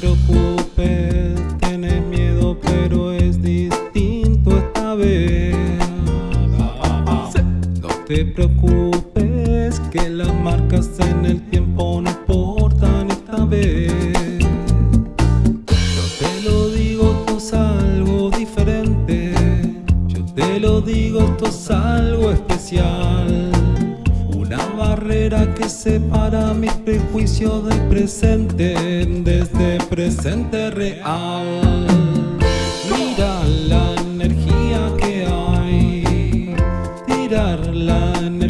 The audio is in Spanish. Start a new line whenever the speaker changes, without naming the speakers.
preocupes, tienes miedo pero es distinto esta vez. No te preocupes que las marcas en el tiempo no importan esta vez. Yo te lo digo, esto es algo diferente. Yo te lo digo, esto es algo especial que separa mi prejuicio del presente Desde presente real. Mira la energía que hay Tirar la energía